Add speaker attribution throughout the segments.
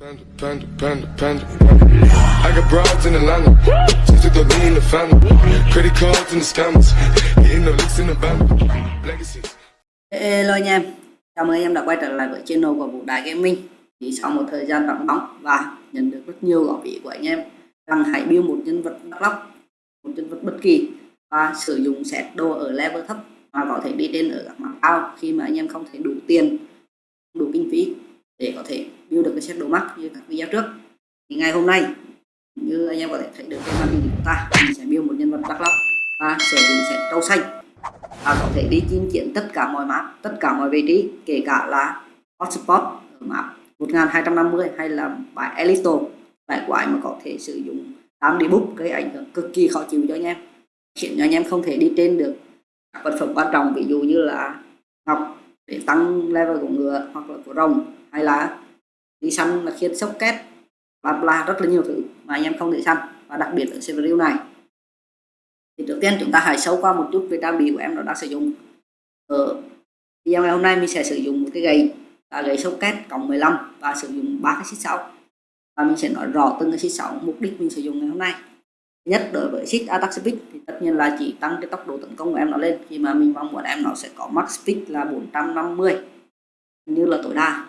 Speaker 1: Panda, panda, panda, panda. I got broads in Atlanta. Just took the lean in the family. Credit cards and the scammers. Hitting the licks in the band. Legacy.
Speaker 2: Hello anh em, chào mừng anh em đã quay trở lại với channel của Vũ Đại Gaming Chỉ sau một thời gian vắng bóng và nhận được rất nhiều góp ý của anh em rằng hãy build một nhân vật đắc lóc, một nhân vật bất kỳ và sử dụng set đồ ở level thấp và có thể đi lên ở các mặt cao khi mà anh em không thể đủ tiền, đủ kinh phí để có thể build được cái set đồ mắt như các video trước. Thì ngày hôm nay, như anh em có thể thấy được trên màn hình của ta, mình sẽ build một nhân vật đắk lóc và sử dụng set trâu xanh. Và có thể đi chinh chiến tất cả mọi map, tất cả mọi vị trí, kể cả là hotspot ở map 1250 hay là bài Elito bài quái mà có thể sử dụng đám đi bút gây ảnh hưởng cực kỳ khó chịu cho anh em. Khiến cho anh em không thể đi trên được các vật phẩm quan trọng, ví dụ như là ngọc để tăng level của ngựa hoặc là của rồng hay là đi săn là khiến sốc két. Và bla rất là nhiều thứ mà anh em không thể săn. Và đặc biệt ở server này. Thì trước tiên chúng ta hãy sâu qua một chút về trang bị của em nó đang sử dụng. Ờ, ở video ngày hôm nay mình sẽ sử dụng một cái gậy. Là gậy sốc két cộng 15 và sử dụng ba cái xích 6 và mình sẽ nói rõ từng cái xích 6 mục đích mình sử dụng ngày hôm nay. Thứ nhất đối với xích attack speed thì tất nhiên là chỉ tăng cái tốc độ tấn công của em nó lên. Khi mà mình mong muốn em nó sẽ có max speed là 450 như là tối đa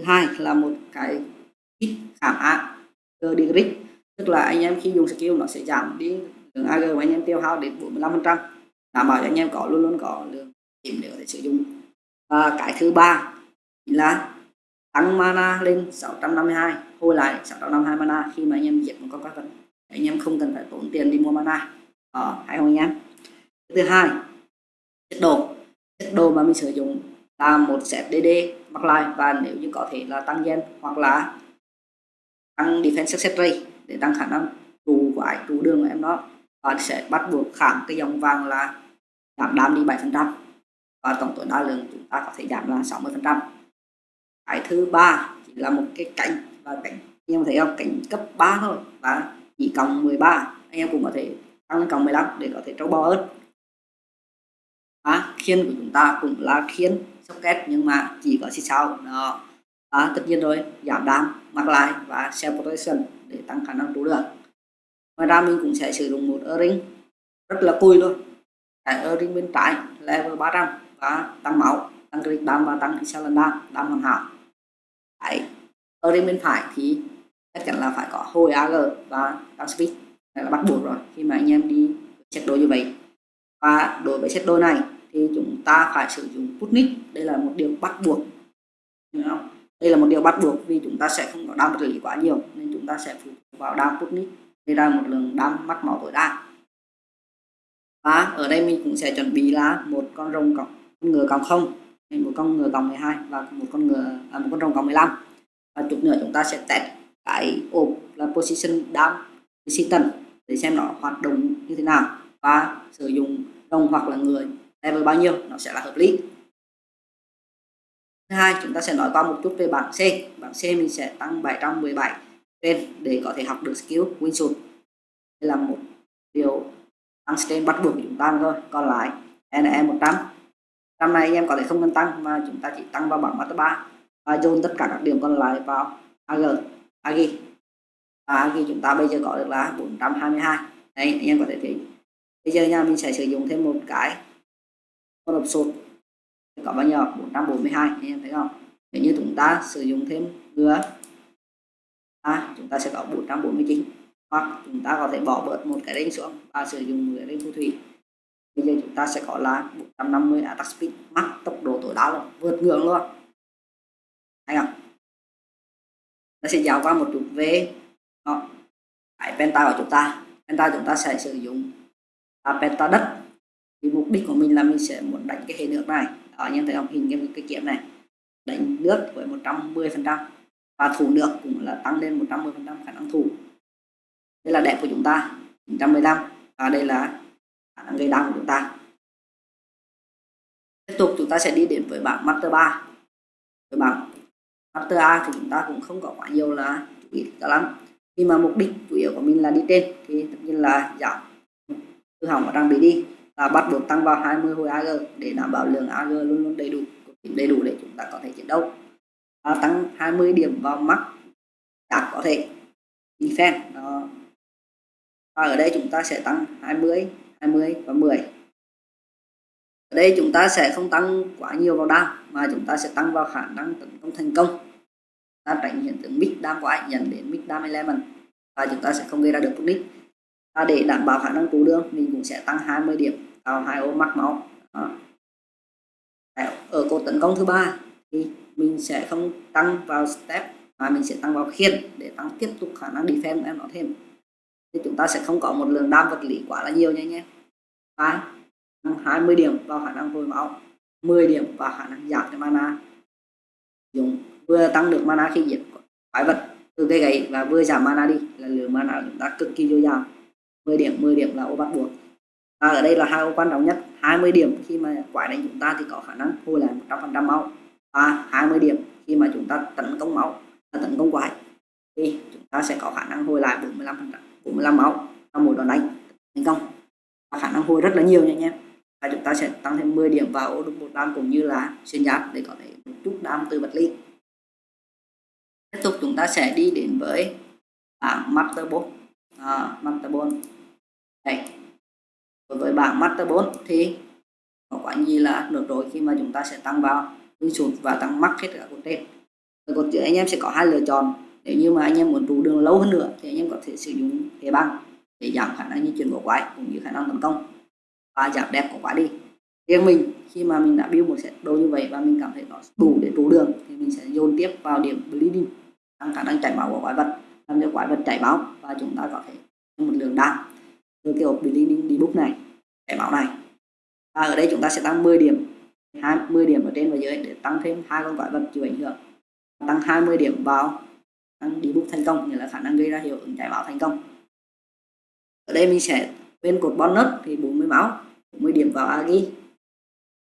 Speaker 2: thứ hai là một cái ít khảm á degree tức là anh em khi dùng skill nó sẽ giảm đi lượng AG của anh em tiêu hao đến 45 phần trăm, đảm bảo cho anh em có luôn luôn có lượng điểm để có thể sử dụng. Và cái thứ ba là tăng mana lên 652 hồi lại 652 mana khi mà anh em giết một con quái vật. Anh em không cần phải tốn tiền đi mua mana. Đó hay không anh em? Thứ hai, chất đồ. Chất đồ mà mình sử dụng là một set DD mặc lại. Và nếu như có thể là tăng gen hoặc là tăng defense success rate để tăng khả năng trụ vải trụ đường của em đó và sẽ bắt buộc khảm cái dòng vàng là giảm đam đi 7% và tổng tối đa lượng chúng ta có thể giảm là 60% cái thứ ba chỉ là một cái cánh và cánh anh em thấy không? Cánh cấp 3 thôi và chỉ cộng 13 anh em cũng có thể tăng lên cộng 15 để có thể trâu bò hơn. À, khiên của chúng ta cũng là khiên socket nhưng mà chỉ có xích sau đó. À, tất nhiên rồi giảm đam mặc lại và self protection để tăng khả năng trụ được. Ngoài ra mình cũng sẽ sử dụng một earring rất là cùi luôn. Cái earring bên trái level 300 và tăng máu tăng crit đam và tăng excellent đam đam hoàn hảo. Cái earring bên phải thì chắc chắn là phải có hồi AG và tăng speed. Đây là bắt buộc rồi khi mà anh em đi set đồ như vậy. Và đối với set đôi này thì chúng ta phải sử dụng Putnik đây là một điều bắt buộc. Đúng không? đây là một điều bắt buộc vì chúng ta sẽ không có đam vật lý quá nhiều nên chúng ta sẽ phụ vào đam Putnik gây ra một lượng đam mắc máu tối đa. Và ở đây mình cũng sẽ chuẩn bị là một con rồng cộng con ngựa cộng không một con ngựa cộng 12 và một con ngựa à, một con rồng cộng 15 và chút nữa chúng ta sẽ test cái ốp là position down position để xem nó hoạt động như thế nào. Và sử dụng rồng hoặc là người level bao nhiêu? Nó sẽ là hợp lý. Thứ hai, chúng ta sẽ nói qua một chút về bảng C. Bảng C mình sẽ tăng 717 trên để có thể học được skill wingsuit đây là một điều tăng trên bắt buộc chúng ta thôi. Còn lại NE 100 trăm. Này em có thể không cần tăng, mà chúng ta chỉ tăng vào bảng master 3 và dồn tất cả các điểm còn lại vào AG AG và AG chúng ta bây giờ có được là 422 đây, anh em có thể thấy. Bây giờ nha mình sẽ sử dụng thêm một cái con hộp sột có bao nhiêu? 442 anh em thấy không? Nếu như chúng ta sử dụng thêm nữa à, chúng ta sẽ có 449 hoặc chúng ta có thể bỏ bớt một cái đánh xuống và sử dụng cái đánh phù thủy. Bây giờ chúng ta sẽ có là 450 attack speed max tốc độ tối đa luôn vượt ngưỡng luôn. Thấy không? Nó sẽ giáo qua một chút về đó. cái penta của chúng ta. Penta chúng ta sẽ sử dụng là penta đất mục đích của mình là mình sẽ muốn đánh cái hệ nước này. Đó anh em thấy không hình cái, cái kiếm này đánh nước với 110 phần trăm và thủ nước cũng là tăng lên 110 phần trăm khả năng thủ. Đây là đẹp của chúng ta 915 và đây là khả năng gây đau của chúng ta. Tiếp tục chúng ta sẽ đi đến với bảng master 3 với bảng master A thì chúng ta cũng không có quá nhiều là chú ý cả lắm. Khi mà mục đích chủ yếu của mình là đi trên thì tất nhiên là giảm. Hư hỏng và trang bị đi và bắt buộc tăng vào 20 hồi AG để đảm bảo lượng AG luôn luôn đầy đủ đầy đủ để chúng ta có thể chiến đấu. Và tăng 20 điểm vào mắc có thể. Defense đó và ở đây chúng ta sẽ tăng 20 20 và 10 ở đây chúng ta sẽ không tăng quá nhiều vào đam, mà chúng ta sẽ tăng vào khả năng tấn công thành công. Ta tránh hiện tượng mid đam quá dẫn đến mid đam element và chúng ta sẽ không gây ra được nick và để đảm bảo khả năng cứu đường mình cũng sẽ tăng 20 điểm vào hai ô mắc máu. Đó. ở cột tấn công thứ ba thì mình sẽ không tăng vào step, mà mình sẽ tăng vào khiên để tăng tiếp tục khả năng defense của em nó thêm. Thì chúng ta sẽ không có một lượng đam vật lý quá là nhiều nha nhé và 20 điểm vào khả năng hồi máu 10 điểm vào khả năng giảm cho mana. Dùng, vừa tăng được mana khi diệt quái vật từ cây gậy và vừa giảm mana đi là lượng mana chúng ta cực kỳ dồi dào. 10 điểm 10 điểm là ô bắt buộc. Và ở đây là hai ô quan trọng nhất 20 điểm khi mà quái đánh chúng ta thì có khả năng hồi lại 100% máu và 20 điểm khi mà chúng ta tấn công máu là tấn công quái thì chúng ta sẽ có khả năng hồi lại 45 45 máu trong một đòn đánh. Thành công và khả năng hồi rất là nhiều nha anh em. Và chúng ta sẽ tăng thêm 10 điểm vào ô một đam cũng như là xuyên giáp để có thể một chút đam từ vật lý. Tiếp tục chúng ta sẽ đi đến với bảng master 4 à, master đấy. Đối với bảng master 4 thì có quả gì là được rồi khi mà chúng ta sẽ tăng vào tương sụt và tăng mắc hết cả cột trên rồi cột dưới anh em sẽ có hai lựa chọn. Nếu như mà anh em muốn trụ đường lâu hơn nữa thì anh em có thể sử dụng thế băng để giảm khả năng di chuyển của quái cũng như khả năng tấn công và giảm đẹp của quái đi. Riêng mình, khi mà mình đã build một set đồ như vậy và mình cảm thấy nó đủ để trụ đường thì mình sẽ dồn tiếp vào điểm bleeding, tăng khả năng chảy máu của quái vật, làm cho quái vật chảy máu và chúng ta có thể một lượng đạn từ kiểu bleeding book này, để máu này. Và ở đây chúng ta sẽ tăng 10 điểm 20 điểm ở trên và dưới để tăng thêm hai con quái vật chịu ảnh hưởng. Tăng 20 điểm vào, tăng debug thành công, nghĩa là khả năng gây ra hiệu ứng chạy máu thành công. Ở đây mình sẽ bên cột bonus thì 40 máu 40 điểm vào agi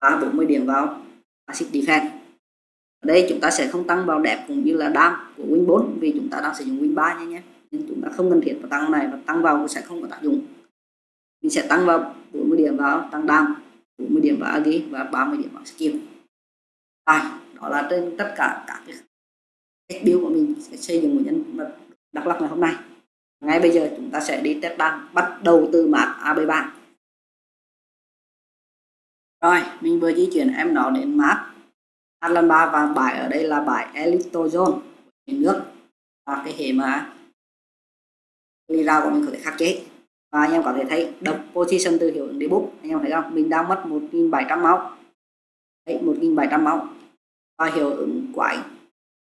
Speaker 2: và 40 điểm vào acid defense. Ở đây chúng ta sẽ không tăng vào đẹp cũng như là đam của win 4 vì chúng ta đang sử dụng win 3 nha nhé. nên chúng ta không cần thiết vào tăng này, và tăng vào sẽ không có tác dụng. Mình sẽ tăng vào 40 điểm vào tăng đam 40 điểm vào agi và 30 điểm vào skill. Rồi đó là trên tất cả các cái cách build của mình sẽ xây dựng một nhân vật đặc lập ngày hôm nay. Ngay bây giờ chúng ta sẽ đi test đan bắt đầu từ mặt AB3 rồi, mình vừa di chuyển em nó đến map Atlan 3 và bài ở đây là bài Elito Zone nước. Và cái hệ mà vì ra của mình có thể khắc chế. Và anh em có thể thấy độc position từ hiệu ứng debug anh em thấy không? Mình đang mất 1.700 máu. Đấy 1700 máu. Và hiệu ứng quái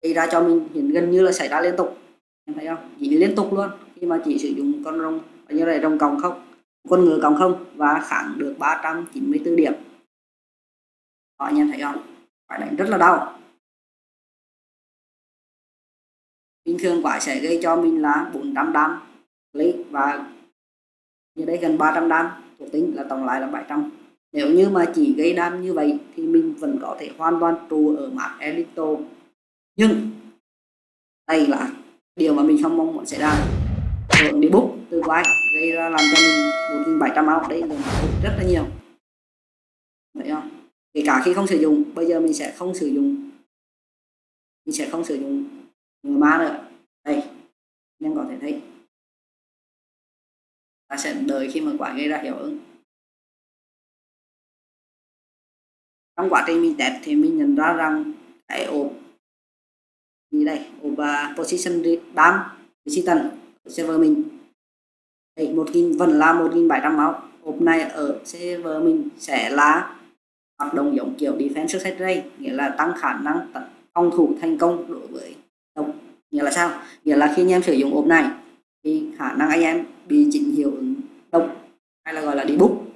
Speaker 2: gây ra cho mình hiện gần như là xảy ra liên tục. Em thấy không? Chỉ liên tục luôn. Khi mà chỉ sử dụng con rồng như này rồng còng không con ngựa còng không và kháng được 394 điểm. Đó, anh em thấy không? Phải đánh rất là đau. Bình thường quả sẽ gây cho mình là 400 đam lý và như đây gần 300 đam thuộc tính là tổng lại là 700 nếu như mà chỉ gây đam như vậy thì mình vẫn có thể hoàn toàn trụ ở map Elito nhưng đây là điều mà mình không mong muốn xảy ra. Lượng đi bút từ vai gây ra làm cho mình 1.700 máu đây là rất là nhiều. Vậy không? Kể cả khi không sử dụng, bây giờ mình sẽ không sử dụng. Mình sẽ không sử dụng. Người ma nữa đây anh có thể thấy ta sẽ đợi khi mà quả gây ra hiệu ứng. Trong quá trình mình test thì mình nhận ra rằng cái ốp gì đây? Ốp uh, position đam resistance server mình. Đây một nghìn vẫn là một nghìn bảy trăm máu. Ốp này ở server mình sẽ là hoạt động giống kiểu defense success rate nghĩa là tăng khả năng phòng thủ thành công đối với độc nghĩa là sao? Nghĩa là khi anh em sử dụng ốp này thì khả năng anh em bị chỉnh hiệu ứng động hay là gọi là debug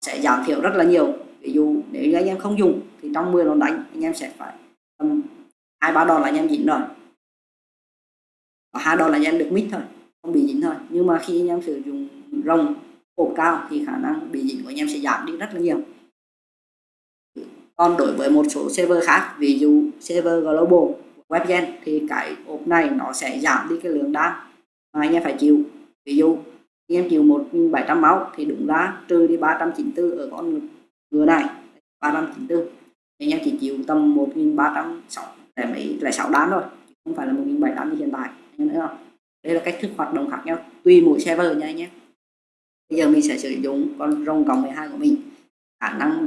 Speaker 2: sẽ giảm thiểu rất là nhiều. Ví dụ, nếu như anh em không dùng, thì trong 10 đòn đánh, anh em sẽ phải tầm hai, ba đòn là anh em dính rồi. Và hai đòn là anh em được mít thôi, không bị dính thôi. Nhưng mà khi anh em sử dụng rồng ốp cao, thì khả năng bị dính của anh em sẽ giảm đi rất là nhiều. Còn đối với một số server khác, ví dụ server global, webgen, thì cái ốp này nó sẽ giảm đi cái lượng đam mà anh em phải chịu. Ví dụ em chịu 1700 máu, thì đúng ra trừ đi 394 ở con ngựa này 394 thì em chỉ chịu tầm 1306 để mấy, lại 6 đám thôi không phải là 1700 như hiện tại, em thấy không? Đây là cách thức hoạt động khác nhau, tùy mỗi server nha anh nhé. Bây giờ mình sẽ sử dụng con rồng cộng 12 của mình, khả năng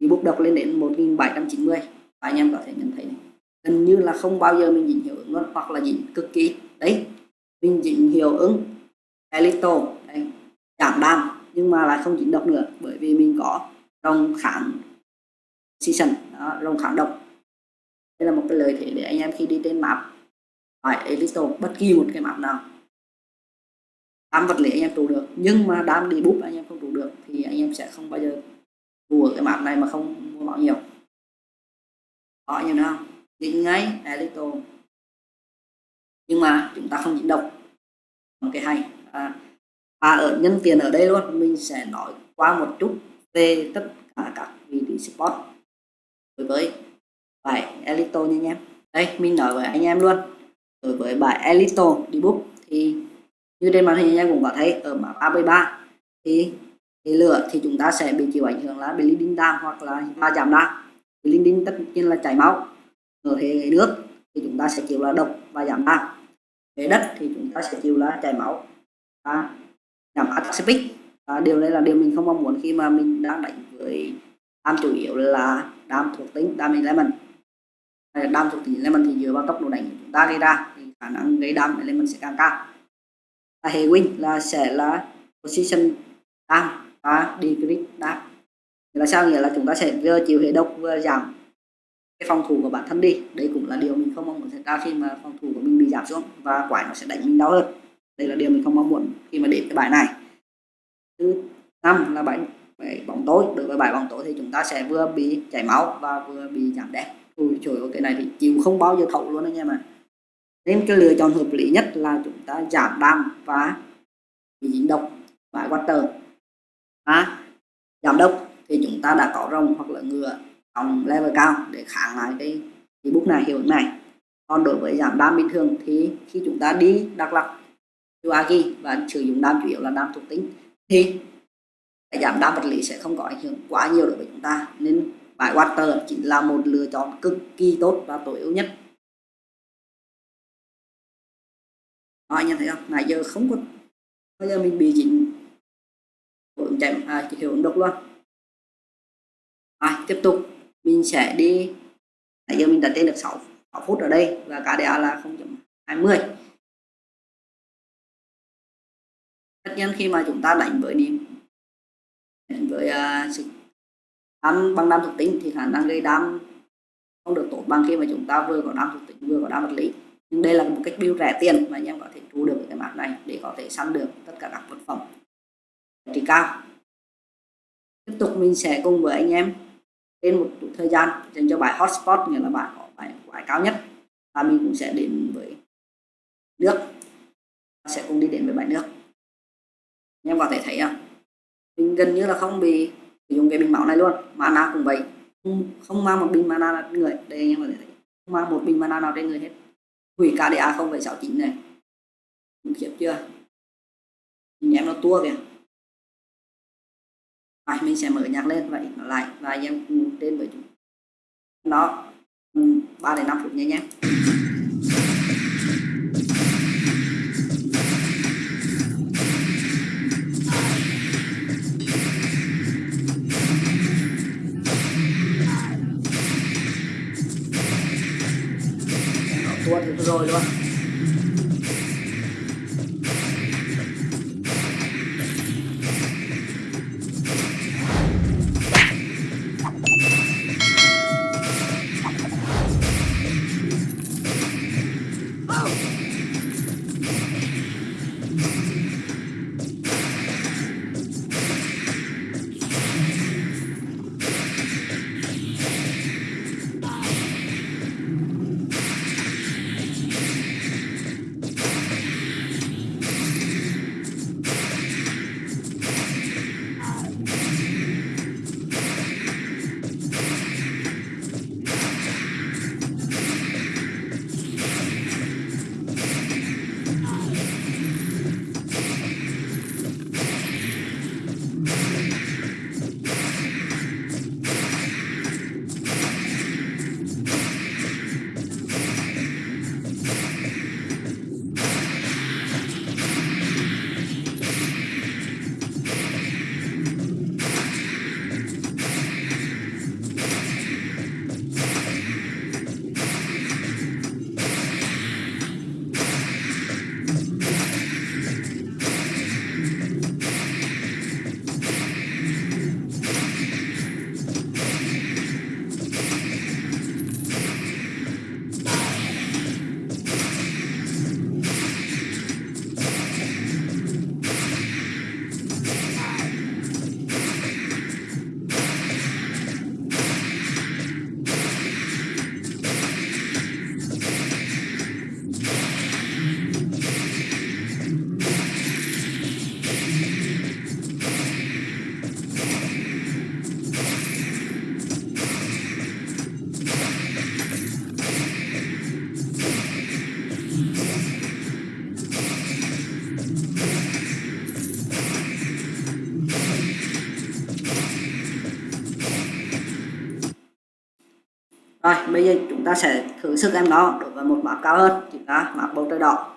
Speaker 2: bị bút độc lên đến 1790 và anh em có thể nhận thấy này. gần như là không bao giờ mình dính hiệu ứng luôn, hoặc là dính cực kỳ. Đấy mình dính hiệu ứng. Elito giảm đam nhưng mà lại không dính độc nữa bởi vì mình có rồng kháng season đó, rồng kháng độc. Đây là một cái lợi thế để anh em khi đi trên map phải elito bất kỳ một cái map nào. Đám vật lý anh em trụ được nhưng mà đám đi bút anh em không trụ được thì anh em sẽ không bao giờ mua cái map này mà không mua máu nhiều. Có nhiều nào dính ngay elito nhưng mà chúng ta không dính độc. Một cái hay. À, à ở nhân tiền ở đây luôn mình sẽ nói qua một chút về tất cả các vị trí spot đối với bài elito nha anh em. Đây mình nói với anh em luôn. Đối với bài elito đi book thì như trên màn hình anh em cũng có thấy ở mã 33 thì thì lửa thì chúng ta sẽ bị chịu ảnh hưởng là bị linh đinh đam hoặc là ba giảm đa linh đinh tất nhiên là chảy máu ở hệ nước thì chúng ta sẽ chịu là độc và giảm đa, về đất thì chúng ta sẽ chịu là chảy máu và giảm acidic và điều này là điều mình không mong muốn khi mà mình đang đánh với đam chủ yếu là đam thuộc tính đam element. Đam thuộc tính element thì dựa vào tốc độ đánh của chúng ta gây ra thì khả năng gây đam element sẽ càng cao. Và hệ win là sẽ là position đam và decrease đam là sao? Nghĩa là chúng ta sẽ vừa chịu hệ độc vừa giảm phòng thủ của bản thân đi. Đây cũng là điều mình không mong muốn xảy ra khi mà phòng thủ của mình bị giảm xuống và quái nó sẽ đánh mình đau hơn. Đây là điều mình không mong muốn khi mà đến cái bài này. Thứ năm là bài, bài bóng tối. Đối với bài bóng tối thì chúng ta sẽ vừa bị chảy máu và vừa bị giảm đen ui trời ơi cái này thì chịu không bao giờ thấu luôn anh em ạ. Nên cái lựa chọn hợp lý nhất là chúng ta giảm đam và bị dính độc bài water à, giảm độc thì chúng ta đã có rồng hoặc là ngựa trong level cao để kháng lại cái cái bút này hiệu ứng này. Còn đối với giảm đam bình thường thì khi chúng ta đi đặc lập Yuagi và sử dụng đam chủ yếu là đam thuộc tính thì cái giảm đam vật lý sẽ không có ảnh hưởng quá nhiều đối với chúng ta. Nên bài water chính là một lựa chọn cực kỳ tốt và tối ưu nhất. Đó, anh em thấy không? Nãy giờ không có bây giờ mình bị dính hiệu ứng à, hiệu ứng độc luôn à, tiếp tục mình sẽ đi nãy giờ mình đặt tên được 6, 6 phút ở đây và KDA là 0.20 tất nhiên khi mà chúng ta đánh với điểm đánh với uh, sự đam bằng đam thuộc tính thì khả năng gây đam không được tốt bằng khi mà chúng ta vừa có đam thuộc tính vừa có đam vật lý. Nhưng đây là một cách build rẻ tiền mà anh em có thể thu được cái map này để có thể săn được tất cả các vật phẩm trị cao. Tiếp tục mình sẽ cùng với anh em trên một thời gian dành cho bài hotspot nghĩa là bạn có bài quái cao nhất. Và mình cũng sẽ đến với nước. Sẽ cùng đi đến với bài nước. Anh em có thể thấy không? Mình gần như là không bị sử dụng cái bình máu này luôn. Mana cũng vậy. Không, không mang một bình mana trên người. Đây anh em có thể thấy. Không mang một bình mana nào trên người hết. Hủy cả KDA 0,69 này. Khủng khiếp chưa? Anh em nó tua kìa rồi mình sẽ mở nhạc lên và nó lại và anh em cùng trên với chúng. Nó 3 ừ, đến 5 phút nhé nhé. Tuôn rồi luôn bây giờ chúng ta sẽ thử sức em đó đối với một map cao hơn chúng ta map bầu trời đỏ.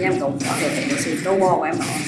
Speaker 2: Em cũng có thể thấy được sự trâu bò của em đó.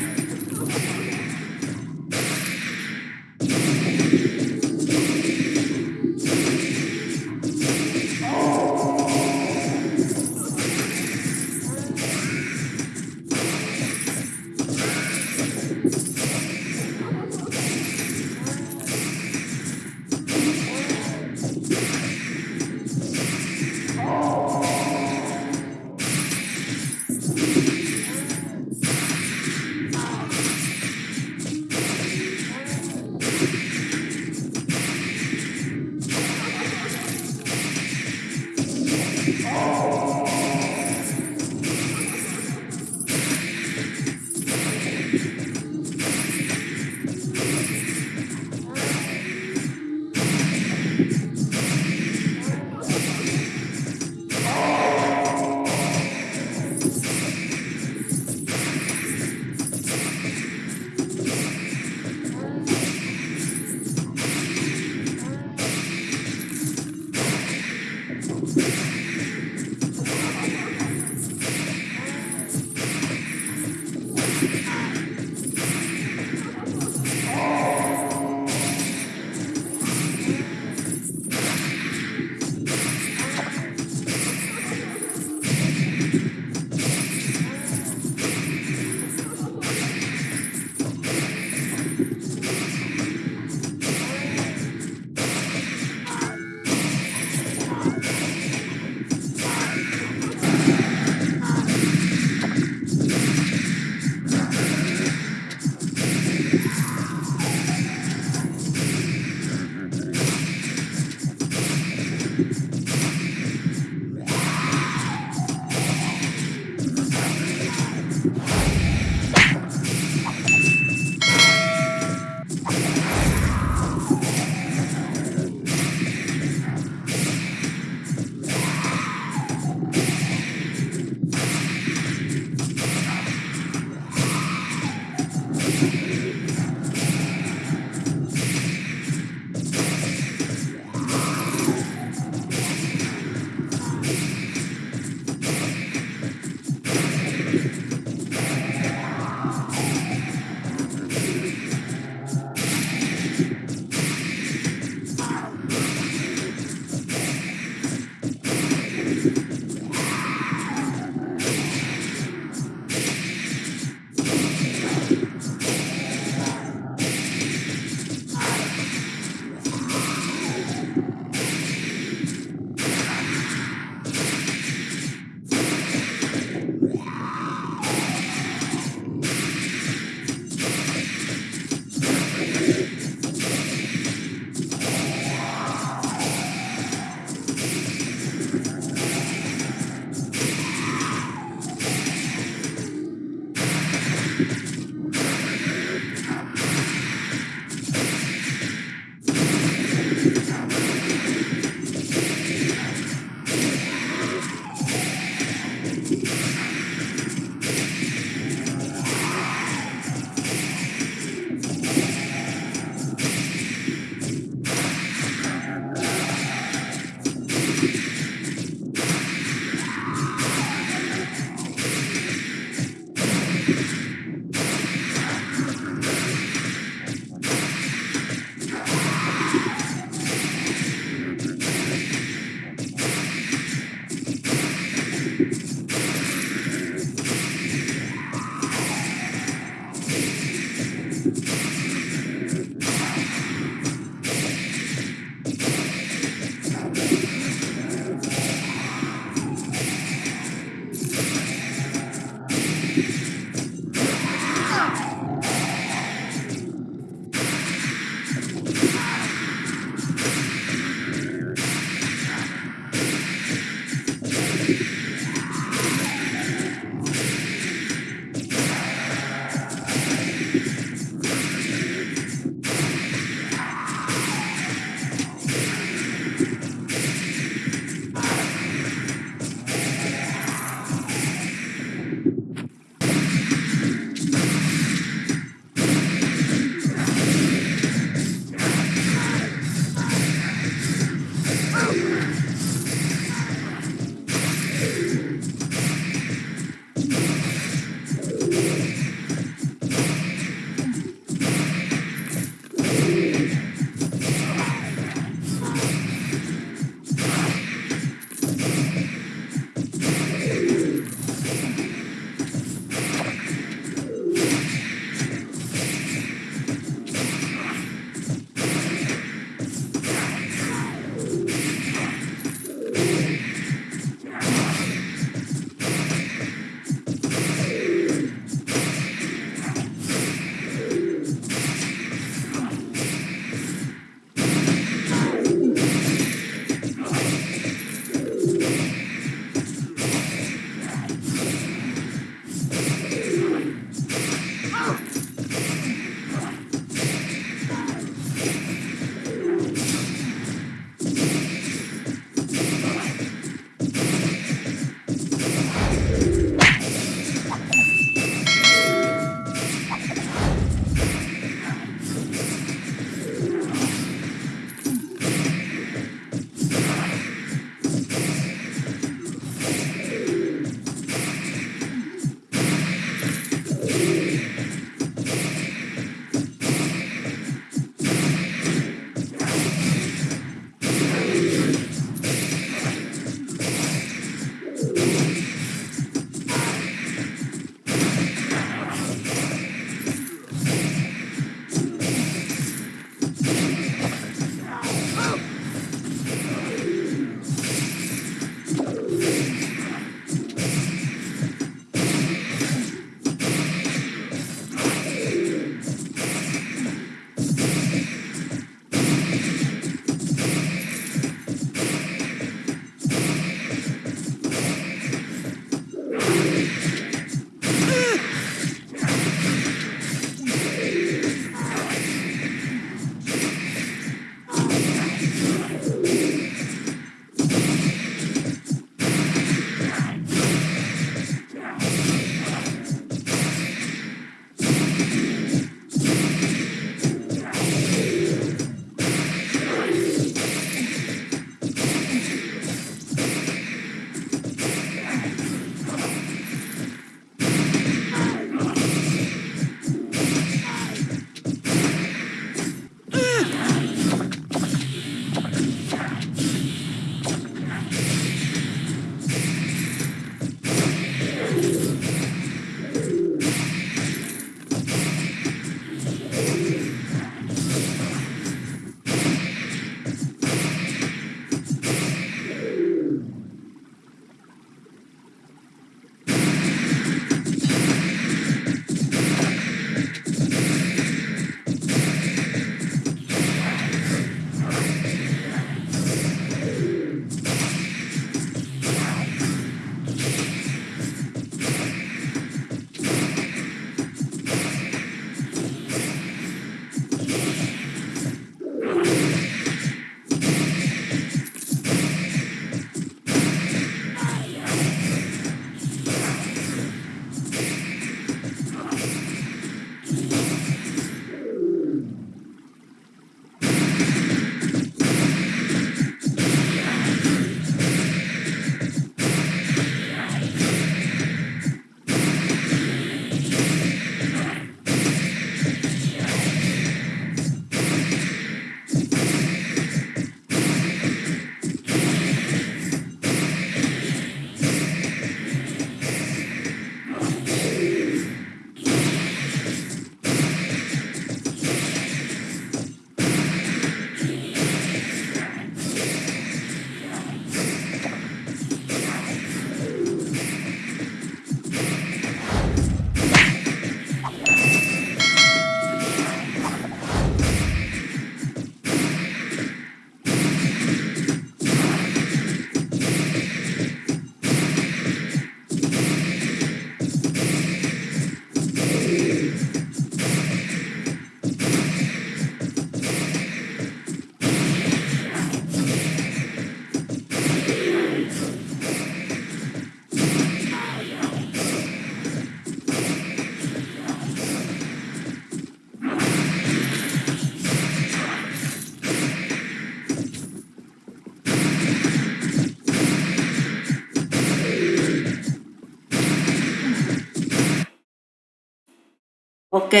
Speaker 2: Ok.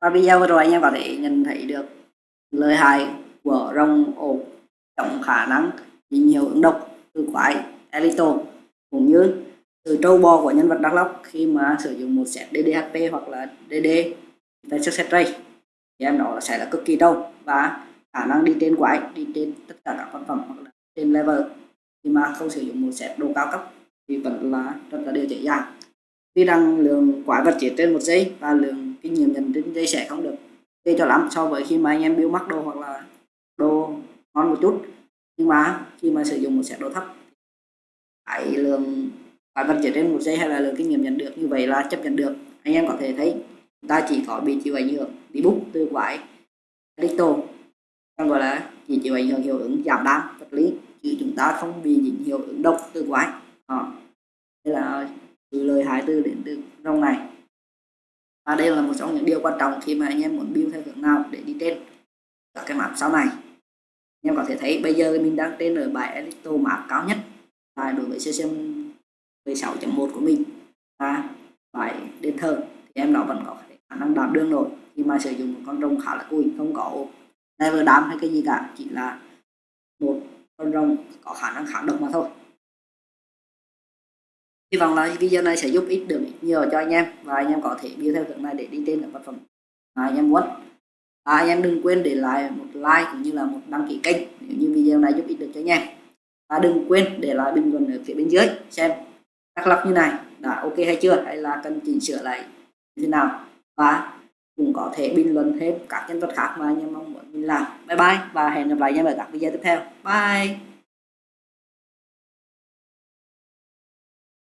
Speaker 2: Và video vừa rồi anh em có thể nhận thấy được lời hại của rồng ổ trọng khả năng bị nhiều ứng độc từ quái Elito, cũng như từ trâu bò của nhân vật Đắk lóc khi mà sử dụng một set DDHP hoặc là DD Versus set ray. Thì em đó sẽ là cực kỳ trâu và khả năng đi trên quái, đi trên tất cả các vật phẩm hoặc là trên level. Khi mà không sử dụng một set đồ cao cấp thì vẫn là rất là điều dễ dàng. Vì rằng lượng quái vật chỉ trên một giây và lượng kinh nghiệm nhận trên dây sẽ không được gây cho lắm so với khi mà anh em build mắc đồ hoặc là đồ ngon một chút. Nhưng mà khi mà sử dụng một set đồ thấp cái lượng quái vận chuyển trên một giây hay là lượng kinh nghiệm nhận được như vậy là chấp nhận được. Anh em có thể thấy ta chỉ có bị chịu ảnh hưởng đi bút từ quái, crypto, còn gọi là chỉ chịu ảnh hưởng hiệu ứng giảm đam, vật lý, chứ chúng ta không bị những hiệu ứng độc từ quái. Ờ, Đó. đây là từ lời hại từ đến từ trong này và đây là một trong những điều quan trọng khi mà anh em muốn build theo hướng nào để đi trên các cái map sau này. Anh em có thể thấy bây giờ mình đang trên ở bài Elito map cao nhất. Và đối với CCM 16.1 của mình, và bài đền thờ thì em nó vẫn có khả năng đạp đương nổi khi mà sử dụng một con rồng khá là cùi, không có level đám hay cái gì cả, chỉ là một con rồng có khả năng kháng độc mà thôi hy vọng là video này sẽ giúp ích được nhiều cho anh em và anh em có thể build theo hướng này để đi trên được vật phẩm mà anh em muốn. À, anh em đừng quên để lại một like cũng như là một đăng ký kênh nếu như video này giúp ích được cho anh em. Và đừng quên để lại bình luận ở phía bên dưới xem các lọc như này đã ok hay chưa hay là cần chỉnh sửa lại như thế nào. Và cũng có thể bình luận thêm các nhân vật khác mà anh em mong muốn mình làm. Bye bye và hẹn gặp lại anh em ở các video tiếp theo. Bye!